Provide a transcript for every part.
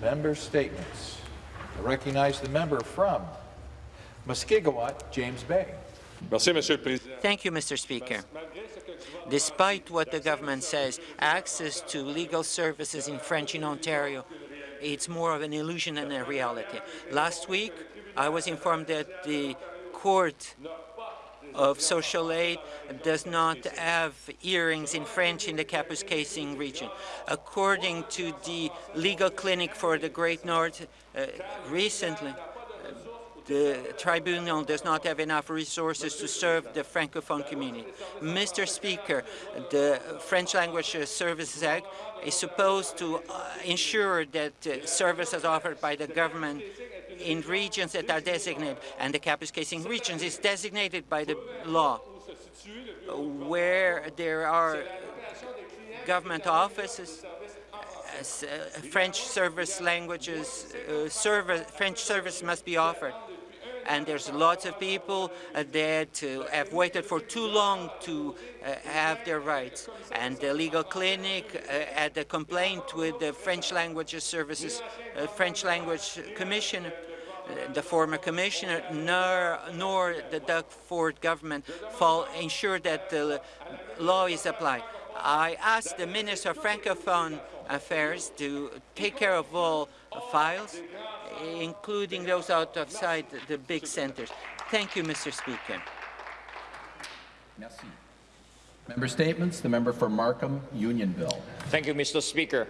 Member statements. I recognize the member from Mushkegowuk, James Bay. Thank you, Mr. Speaker. Despite what the government says, access to legal services in French in Ontario, it's more of an illusion than a reality. Last week, I was informed that the Court of Social Aid does not have hearings in French in the Kapuskasing region. According to the legal clinic for the Great North, uh, recently, the tribunal does not have enough resources to serve the Francophone community. Mr. Speaker, the French Language Services Act is supposed to uh, ensure that uh, services offered by the government in regions that are designated, and the Kapuskasing regions is designated by the law, where there are government offices uh, French service languages, uh, service, French service must be offered. And there's lots of people uh, that uh, have waited for too long to have their rights. And the legal clinic had a complaint with the French language services, French language commissioner the former commissioner nor, nor the Doug Ford government fall, ensure that the law is applied. I asked the Minister of Francophone Affairs to take care of all files including those outside the big centres. Thank you, Mr. Speaker. Merci. Member statements. The member for Markham, Unionville. Thank you, Mr. Speaker.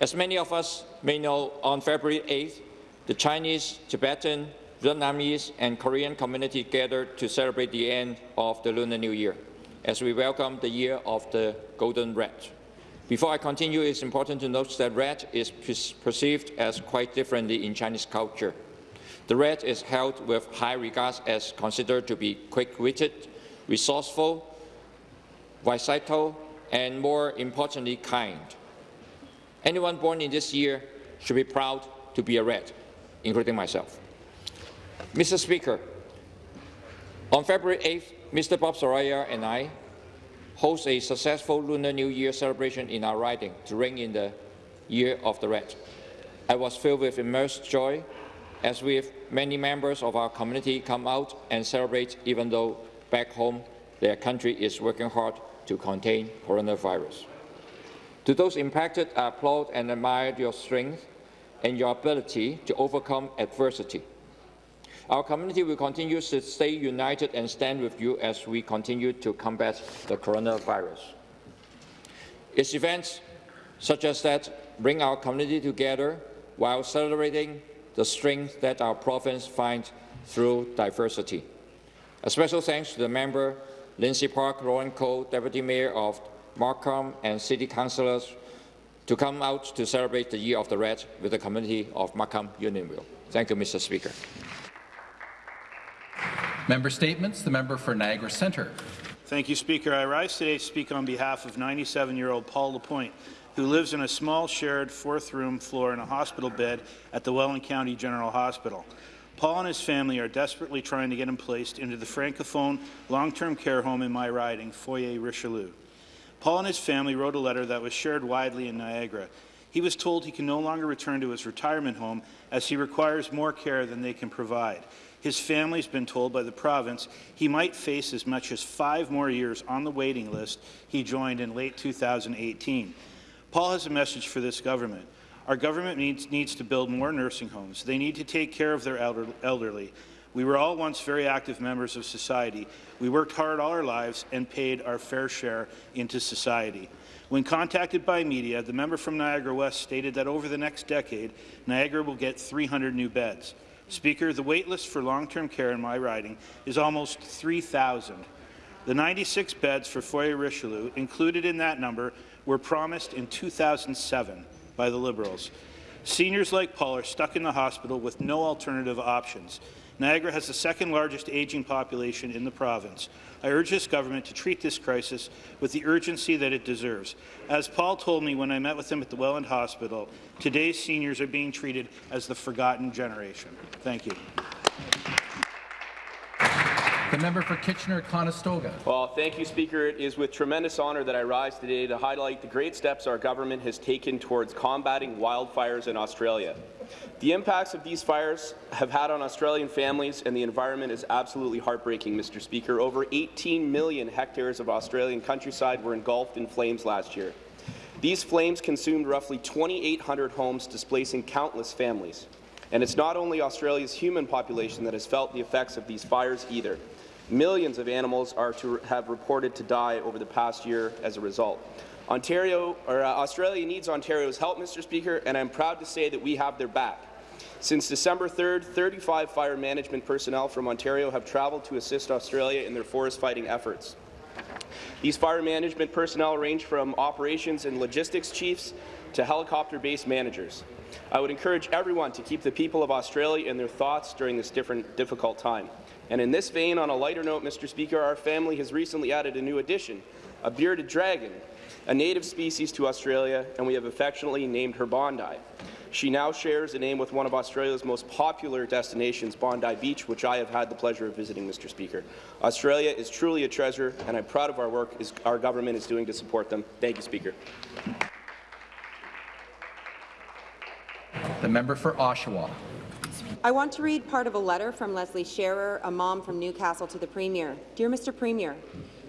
As many of us may know, on February 8th, the Chinese, Tibetan, Vietnamese and Korean community gathered to celebrate the end of the Lunar New Year as we welcome the year of the Golden Rat. Before I continue, it's important to note that red is perceived as quite differently in Chinese culture. The red is held with high regard as considered to be quick-witted, resourceful, versatile, and more importantly, kind. Anyone born in this year should be proud to be a red, including myself. Mr. Speaker, on February 8th, Mr. Bob Saroya and I host a successful Lunar New Year celebration in our riding to ring in the Year of the Rat. I was filled with immense joy as with many members of our community come out and celebrate even though back home their country is working hard to contain coronavirus. To those impacted, I applaud and admire your strength and your ability to overcome adversity. Our community will continue to stay united and stand with you as we continue to combat the coronavirus. Its events such as that bring our community together while celebrating the strength that our province finds through diversity. A special thanks to the member Lindsey Park, Lorne Coe, Deputy Mayor of Markham and City Councillors to come out to celebrate the Year of the Rat with the community of Markham Unionville. Thank you, Mr. Speaker. Member statements. The member for Niagara Centre. Thank you, Speaker. I rise today to speak on behalf of 97-year-old Paul Lapointe, who lives in a small shared fourth-room floor in a hospital bed at the Welland County General Hospital. Paul and his family are desperately trying to get him placed into the Francophone long-term care home in my riding, Foyer Richelieu. Paul and his family wrote a letter that was shared widely in Niagara. He was told he can no longer return to his retirement home as he requires more care than they can provide. His family's been told by the province he might face as much as five more years on the waiting list he joined in late 2018. Paul has a message for this government. Our government needs, needs to build more nursing homes. They need to take care of their elder, elderly. We were all once very active members of society. We worked hard all our lives and paid our fair share into society. When contacted by media, the member from Niagara West stated that over the next decade, Niagara will get 300 new beds. Speaker, the wait list for long-term care in my riding is almost 3,000. The 96 beds for Foyer Richelieu included in that number were promised in 2007 by the Liberals. Seniors like Paul are stuck in the hospital with no alternative options. Niagara has the second largest aging population in the province. I urge this government to treat this crisis with the urgency that it deserves. As Paul told me when I met with him at the Welland Hospital, today's seniors are being treated as the forgotten generation. Thank you. The member for Kitchener-Conestoga. Well, thank you, Speaker. It is with tremendous honour that I rise today to highlight the great steps our government has taken towards combating wildfires in Australia. The impacts of these fires have had on Australian families and the environment is absolutely heartbreaking, Mr. Speaker. Over 18 million hectares of Australian countryside were engulfed in flames last year. These flames consumed roughly 2,800 homes, displacing countless families. And it's not only Australia's human population that has felt the effects of these fires either. Millions of animals are to have reported to die over the past year as a result. Ontario, or, uh, Australia needs Ontario's help, Mr. Speaker, and I'm proud to say that we have their back. Since December 3rd, 35 fire management personnel from Ontario have travelled to assist Australia in their forest fighting efforts. These fire management personnel range from operations and logistics chiefs to helicopter-based managers. I would encourage everyone to keep the people of Australia in their thoughts during this different, difficult time. And in this vein, on a lighter note, Mr. Speaker, our family has recently added a new addition, a bearded dragon, a native species to Australia, and we have affectionately named her Bondi. She now shares a name with one of Australia's most popular destinations, Bondi Beach, which I have had the pleasure of visiting, Mr. Speaker. Australia is truly a treasure, and I'm proud of our work is, our government is doing to support them. Thank you, Speaker. The member for Oshawa. I want to read part of a letter from Leslie Scherer, a mom from Newcastle, to the Premier. Dear Mr. Premier,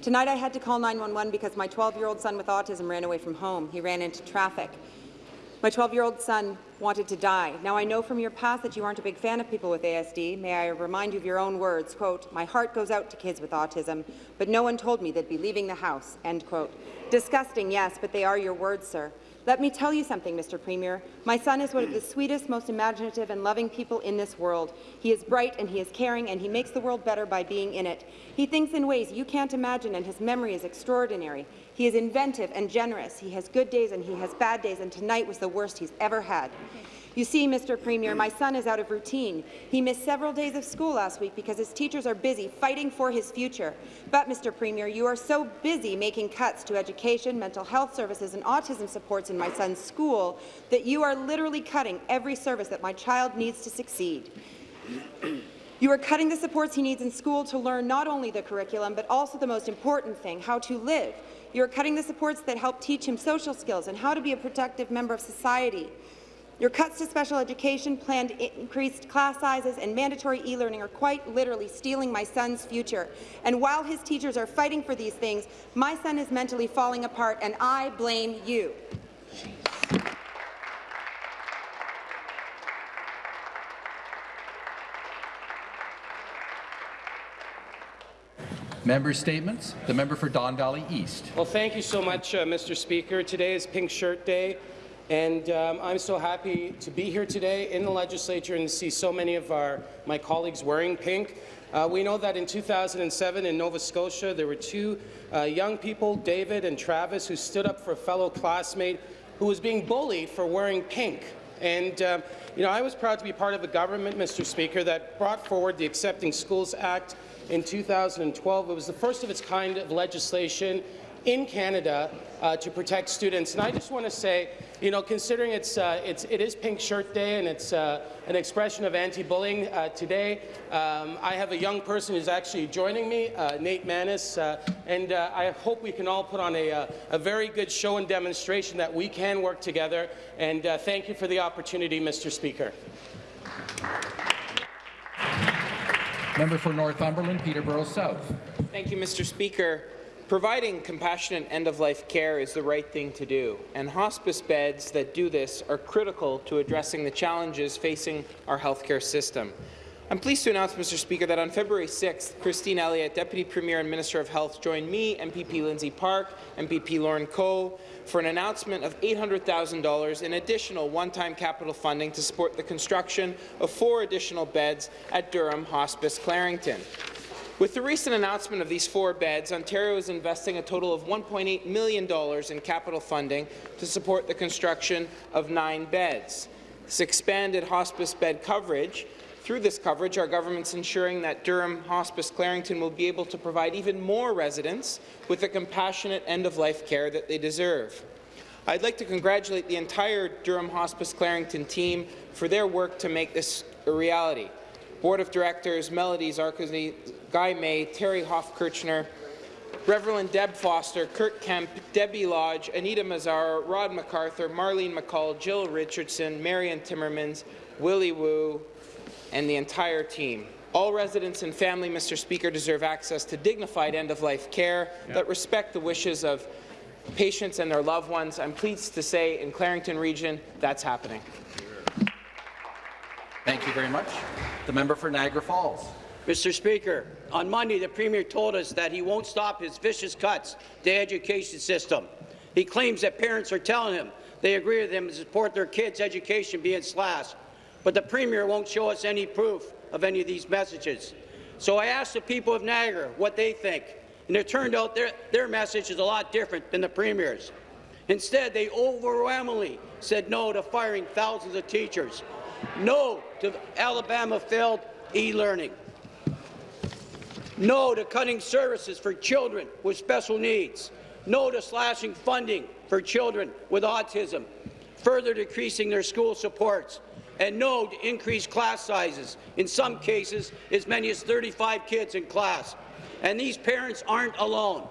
tonight I had to call 911 because my 12-year-old son with autism ran away from home. He ran into traffic. My 12-year-old son wanted to die. Now, I know from your past that you aren't a big fan of people with ASD. May I remind you of your own words, quote, my heart goes out to kids with autism, but no one told me they'd be leaving the house, end quote. Disgusting, yes, but they are your words, sir. Let me tell you something, Mr. Premier. My son is one of the sweetest, most imaginative and loving people in this world. He is bright and he is caring and he makes the world better by being in it. He thinks in ways you can't imagine and his memory is extraordinary. He is inventive and generous. He has good days and he has bad days and tonight was the worst he's ever had. You see, Mr. Premier, my son is out of routine. He missed several days of school last week because his teachers are busy fighting for his future. But, Mr. Premier, you are so busy making cuts to education, mental health services and autism supports in my son's school that you are literally cutting every service that my child needs to succeed. You are cutting the supports he needs in school to learn not only the curriculum, but also the most important thing, how to live. You are cutting the supports that help teach him social skills and how to be a productive member of society. Your cuts to special education, planned increased class sizes, and mandatory e-learning are quite literally stealing my son's future. And while his teachers are fighting for these things, my son is mentally falling apart, and I blame you. Member statements. The member for Don Valley East. Well, thank you so much, uh, Mr. Speaker. Today is Pink Shirt Day, and um, I'm so happy to be here today in the legislature and to see so many of our my colleagues wearing pink. Uh, we know that in 2007 in Nova Scotia, there were two uh, young people, David and Travis, who stood up for a fellow classmate who was being bullied for wearing pink. And um, you know, I was proud to be part of a government, Mr. Speaker, that brought forward the Accepting Schools Act in 2012. It was the first of its kind of legislation in Canada uh, to protect students. And I just want to say, you know, considering it's, uh, it's it is Pink Shirt Day and it's uh, an expression of anti-bullying uh, today, um, I have a young person who's actually joining me, uh, Nate Manis, uh, and I hope we can all put on a, a very good show and demonstration that we can work together. And thank you for the opportunity, Mr. Speaker. Member for Northumberland, Peterborough South. Thank you, Mr. Speaker. Providing compassionate end-of-life care is the right thing to do, and hospice beds that do this are critical to addressing the challenges facing our healthcare system. I'm pleased to announce, Mr. Speaker, that on February 6th, Christine Elliott, Deputy Premier and Minister of Health, joined me, MPP Lindsey Park, MPP Lorne Coe, for an announcement of $800,000 in additional one-time capital funding to support the construction of four additional beds at Durham Hospice Clarington. With the recent announcement of these four beds, Ontario is investing a total of $1.8 million in capital funding to support the construction of nine beds. This expanded hospice bed coverage through this coverage, our government's ensuring that Durham Hospice Clarington will be able to provide even more residents with the compassionate end-of-life care that they deserve. I'd like to congratulate the entire Durham Hospice Clarington team for their work to make this a reality. Board of Directors Melody Guy May, Terry Hoff-Kirchner, Reverend Deb Foster, Kurt Kemp, Debbie Lodge, Anita Mazzar, Rod MacArthur, Marlene McCall, Jill Richardson, Marion Timmermans, Willie Wu, and the entire team. All residents and family, Mr. Speaker, deserve access to dignified end-of-life care that respect the wishes of patients and their loved ones. I'm pleased to say in Clarington Region, that's happening. Thank you very much. The member for Niagara Falls. Mr. Speaker, on Monday, the Premier told us that he won't stop his vicious cuts to the education system. He claims that parents are telling him they agree with him to support their kids' education being slashed, but the Premier won't show us any proof of any of these messages. So I asked the people of Niagara what they think, and it turned out their, their message is a lot different than the Premier's. Instead, they overwhelmingly said no to firing thousands of teachers, no to Alabama failed e-learning, no to cutting services for children with special needs. No to slashing funding for children with autism, further decreasing their school supports. And no to increased class sizes, in some cases as many as 35 kids in class. And these parents aren't alone.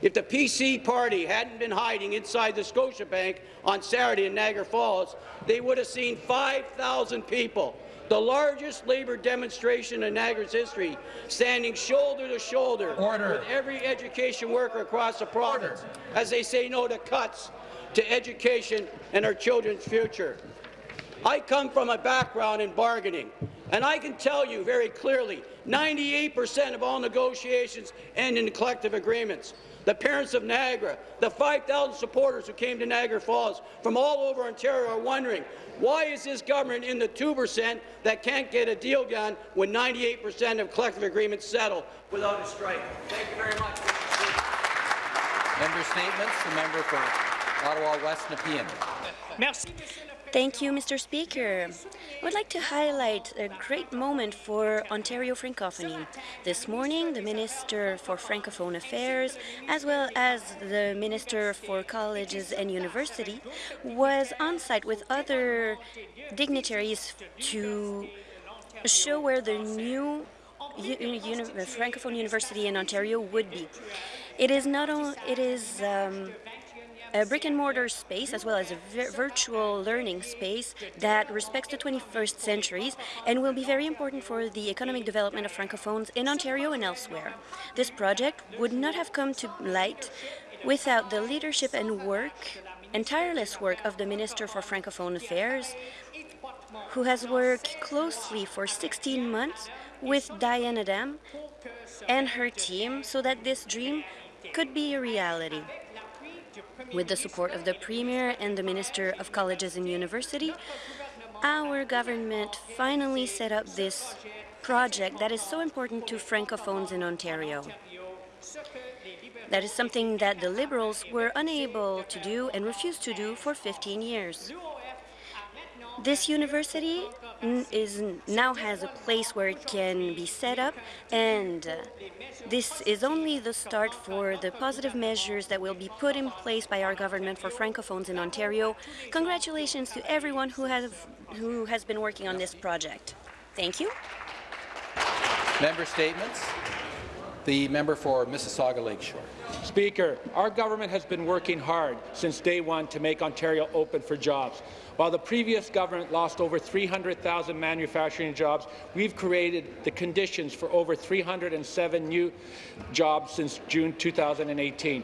If the PC party hadn't been hiding inside the Scotiabank on Saturday in Niagara Falls, they would have seen 5,000 people the largest labour demonstration in Niagara's history, standing shoulder to shoulder Order. with every education worker across the province as they say no to cuts to education and our children's future. I come from a background in bargaining, and I can tell you very clearly, 98% of all negotiations end in collective agreements. The parents of Niagara, the 5,000 supporters who came to Niagara Falls from all over Ontario are wondering, why is this government in the 2% that can't get a deal done when 98% of collective agreements settle without a strike? Thank you very much. Member statements. The member for Ottawa West Nepean. Thank you, Mr. Speaker. I would like to highlight a great moment for Ontario Francophonie. This morning, the Minister for Francophone Affairs, as well as the Minister for Colleges and University, was on site with other dignitaries to show where the new uni Francophone University in Ontario would be. It is not only it is um, a brick and mortar space as well as a vir virtual learning space that respects the 21st centuries and will be very important for the economic development of francophones in Ontario and elsewhere. This project would not have come to light without the leadership and work and tireless work of the Minister for Francophone Affairs, who has worked closely for 16 months with Diane Adam and her team so that this dream could be a reality. With the support of the Premier and the Minister of Colleges and University, our government finally set up this project that is so important to Francophones in Ontario. That is something that the Liberals were unable to do and refused to do for 15 years. This university is now has a place where it can be set up, and uh, this is only the start for the positive measures that will be put in place by our government for Francophones in Ontario. Congratulations to everyone who has, who has been working on this project. Thank you. Member statements. The member for Mississauga Lakeshore. Speaker, our government has been working hard since day one to make Ontario open for jobs. While the previous government lost over 300,000 manufacturing jobs, we've created the conditions for over 307 new jobs since June 2018.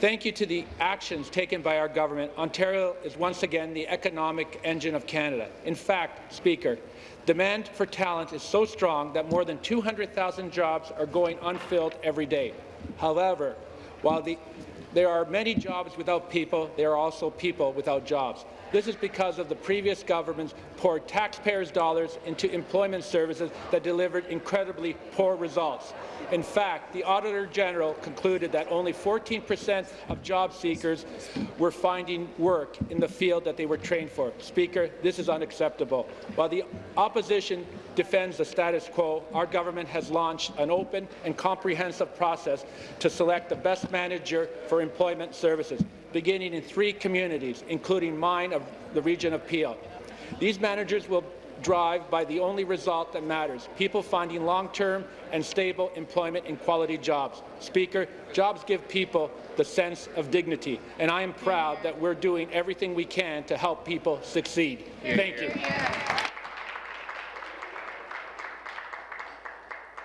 Thank you to the actions taken by our government, Ontario is once again the economic engine of Canada. In fact, Speaker, demand for talent is so strong that more than 200,000 jobs are going unfilled every day. However, while the, there are many jobs without people, there are also people without jobs. This is because of the previous government's poured taxpayers' dollars into employment services that delivered incredibly poor results. In fact, the Auditor General concluded that only 14 percent of job seekers were finding work in the field that they were trained for. Speaker, this is unacceptable. While the opposition defends the status quo, our government has launched an open and comprehensive process to select the best manager for employment services, beginning in three communities, including mine of the region of Peel. These managers will drive by the only result that matters, people finding long-term and stable employment and quality jobs. Speaker, jobs give people the sense of dignity, and I am proud that we're doing everything we can to help people succeed. Thank you.